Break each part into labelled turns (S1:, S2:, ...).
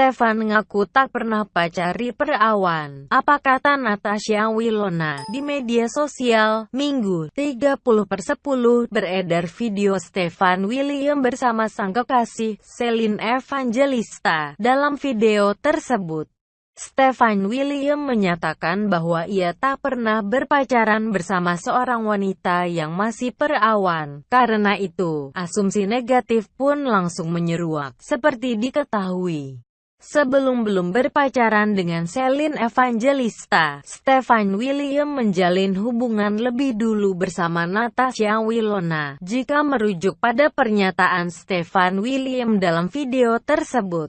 S1: Stefan ngaku tak pernah pacari perawan. Apa kata Natasha Wilona di media sosial? Minggu, 30 per 10, beredar video Stefan William bersama sang kekasih, Celine Evangelista. Dalam video tersebut, Stefan William menyatakan bahwa ia tak pernah berpacaran bersama seorang wanita yang masih perawan. Karena itu, asumsi negatif pun langsung menyeruak, seperti diketahui. Sebelum belum berpacaran dengan Celine Evangelista, Stefan William menjalin hubungan lebih dulu bersama Natasha Wilona. Jika merujuk pada pernyataan Stefan William dalam video tersebut,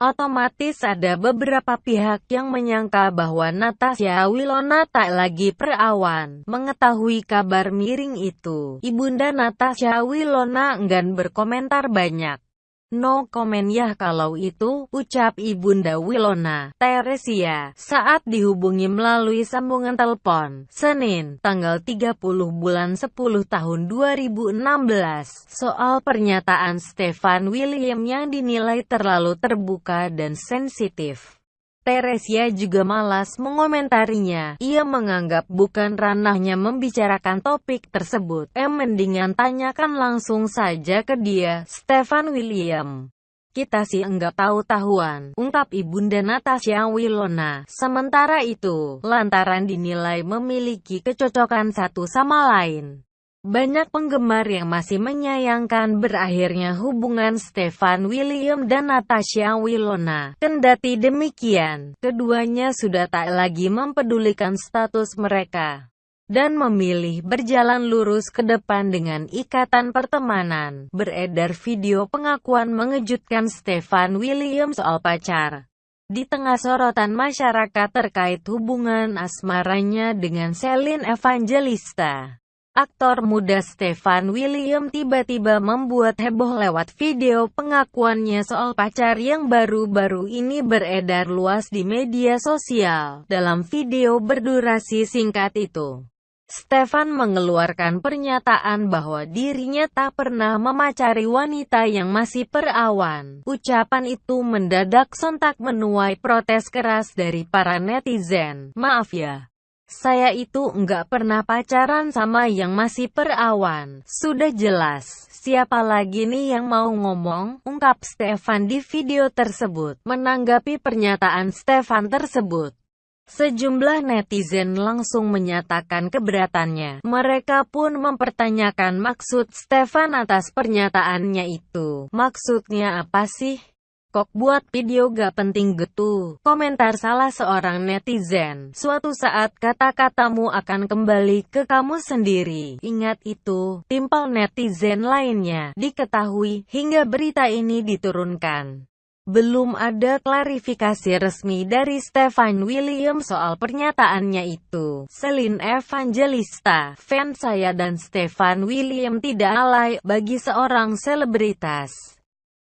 S1: Otomatis ada beberapa pihak yang menyangka bahwa Natasha Wilona tak lagi perawan. Mengetahui kabar miring itu, Ibunda Natasha Wilona enggan berkomentar banyak. No komen ya kalau itu, ucap Ibunda Wilona, Teresia, saat dihubungi melalui sambungan telepon, Senin, tanggal 30 bulan 10 tahun 2016, soal pernyataan Stefan William yang dinilai terlalu terbuka dan sensitif. Teresia juga malas mengomentarinya. Ia menganggap bukan ranahnya membicarakan topik tersebut. Em mendingan tanyakan langsung saja ke dia, Stefan William. Kita sih enggak tahu-tahuan, ungkap Ibunda Natasha Wilona. Sementara itu, lantaran dinilai memiliki kecocokan satu sama lain. Banyak penggemar yang masih menyayangkan berakhirnya hubungan Stefan William dan Natasha Wilona. Kendati demikian, keduanya sudah tak lagi mempedulikan status mereka dan memilih berjalan lurus ke depan dengan ikatan pertemanan. Beredar video pengakuan mengejutkan Stefan William soal pacar. Di tengah sorotan masyarakat terkait hubungan asmaranya dengan Celine Evangelista. Aktor muda Stefan William tiba-tiba membuat heboh lewat video pengakuannya soal pacar yang baru-baru ini beredar luas di media sosial. Dalam video berdurasi singkat itu, Stefan mengeluarkan pernyataan bahwa dirinya tak pernah memacari wanita yang masih perawan. Ucapan itu mendadak sontak menuai protes keras dari para netizen. Maaf ya, saya itu enggak pernah pacaran sama yang masih perawan. Sudah jelas, siapa lagi nih yang mau ngomong? Ungkap Stefan di video tersebut. Menanggapi pernyataan Stefan tersebut, Sejumlah netizen langsung menyatakan keberatannya. Mereka pun mempertanyakan maksud Stefan atas pernyataannya itu. Maksudnya apa sih? Kok buat video gak penting gitu? Komentar salah seorang netizen. Suatu saat kata-katamu akan kembali ke kamu sendiri. Ingat itu, timpal netizen lainnya. Diketahui, hingga berita ini diturunkan. Belum ada klarifikasi resmi dari Stefan William soal pernyataannya itu. Celine Evangelista, fans saya dan Stefan William tidak alay bagi seorang selebritas.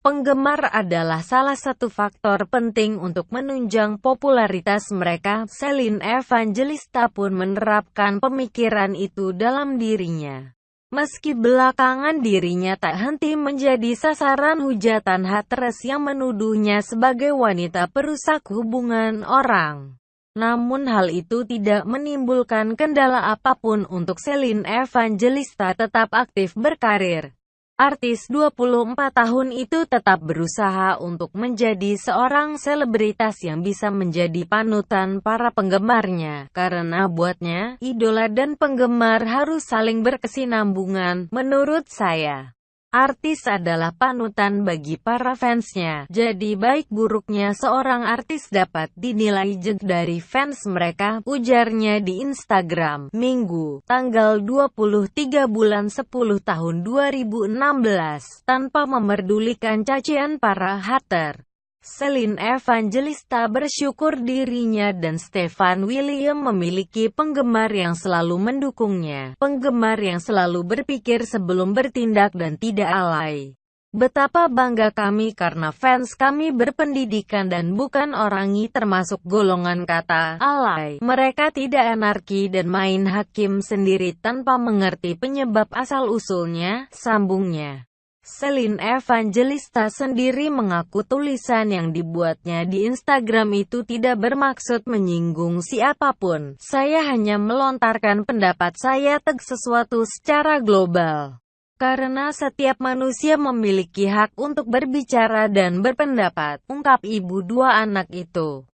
S1: Penggemar adalah salah satu faktor penting untuk menunjang popularitas mereka. Celine Evangelista pun menerapkan pemikiran itu dalam dirinya. Meski belakangan dirinya tak henti menjadi sasaran hujatan haters yang menuduhnya sebagai wanita perusak hubungan orang. Namun hal itu tidak menimbulkan kendala apa pun untuk Celine Evangelista tetap aktif berkarir. Artis 24 tahun itu tetap berusaha untuk menjadi seorang selebritas yang bisa menjadi panutan para penggemarnya. Karena buatnya, idola dan penggemar harus saling berkesinambungan, menurut saya. Artis adalah panutan bagi para fansnya, jadi baik buruknya seorang artis dapat dinilai jeng dari fans mereka, ujarnya di Instagram, Minggu, tanggal 23 bulan 10 tahun 2016, tanpa memerdulikan cacian para hater. Celine Evangelista bersyukur dirinya dan Stefan William memiliki penggemar yang selalu mendukungnya. Penggemar yang selalu berpikir sebelum bertindak dan tidak alay. Betapa bangga kami karena fans kami berpendidikan dan bukan orangi termasuk golongan kata alay. Mereka tidak anarki dan main hakim sendiri tanpa mengerti penyebab asal-usulnya, sambungnya. Selin Evangelista sendiri mengaku tulisan yang dibuatnya di Instagram itu tidak bermaksud menyinggung siapa pun. Saya hanya melontarkan pendapat saya tentang sesuatu secara global. Karena setiap manusia memiliki hak untuk berbicara dan berpendapat, ungkap ibu dua anak itu.